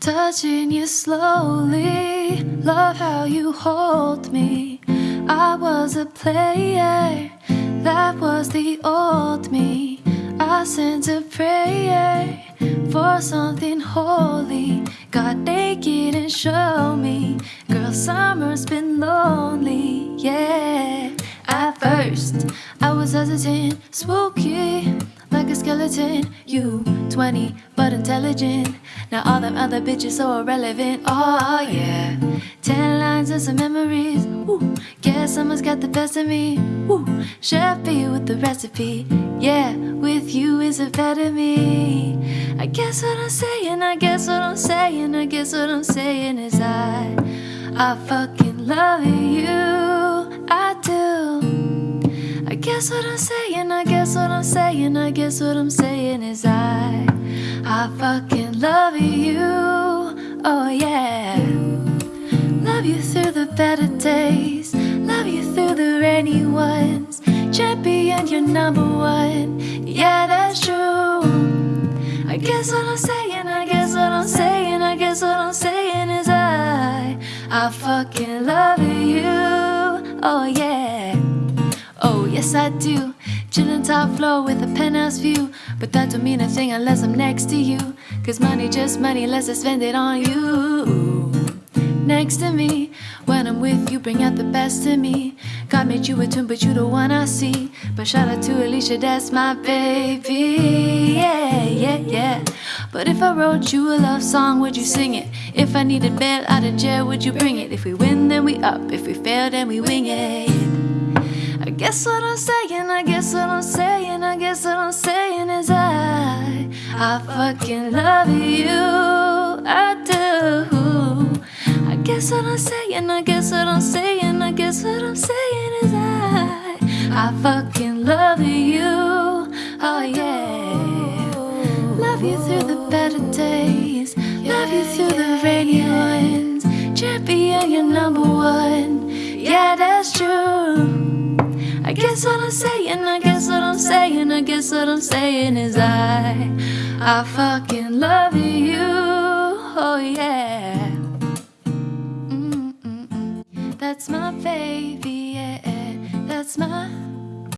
touching you slowly. Love how you hold me. I was a player, that was the old me. I sent a prayer for something holy. Got naked and showed me. Girl, summer's been lonely, yeah. At first, I was hesitant, spooky a skeleton. You 20, but intelligent. Now all them other bitches so irrelevant. Oh yeah, ten lines and some memories. Woo. Guess someone's got the best of me. Woo. Chef be with the recipe. Yeah, with you is a better me. I guess what I'm saying, I guess what I'm saying, I guess what I'm saying is I, I fucking love you. I guess what I'm saying, I guess what I'm saying, I guess what I'm saying is I, I fucking love you. Oh yeah. Love you through the better days, love you through the rainy ones. Champion, you're number one. Yeah, that's true. I guess what I'm saying, I guess what I'm saying, I guess what I'm saying is I, I fucking love you. Oh yeah. Yes, I do. Chillin' top floor with a penthouse view. But that don't mean a thing unless I'm next to you. Cause money just money unless I spend it on you. Next to me, when I'm with you, bring out the best in me. God made you a tune, but you the one I see. But shout out to Alicia, that's my baby. Yeah, yeah, yeah. But if I wrote you a love song, would you sing it? If I needed bail out of jail, would you bring it? If we win, then we up. If we fail, then we wing it. I guess what I'm saying, I guess what I'm saying, I guess what I'm saying is I, I fucking love you, I do. I guess what I'm saying, I guess what I'm saying, I guess what I'm saying is I, I fucking love you, oh yeah. Love you through the better days, love you through the rainy ones. Champion, you're number one, yeah that's true. Guess what I'm saying, I guess what I'm saying, I guess what I'm saying is I, I fucking love you, oh yeah. Mm-mm-mm. That's my baby, yeah, that's my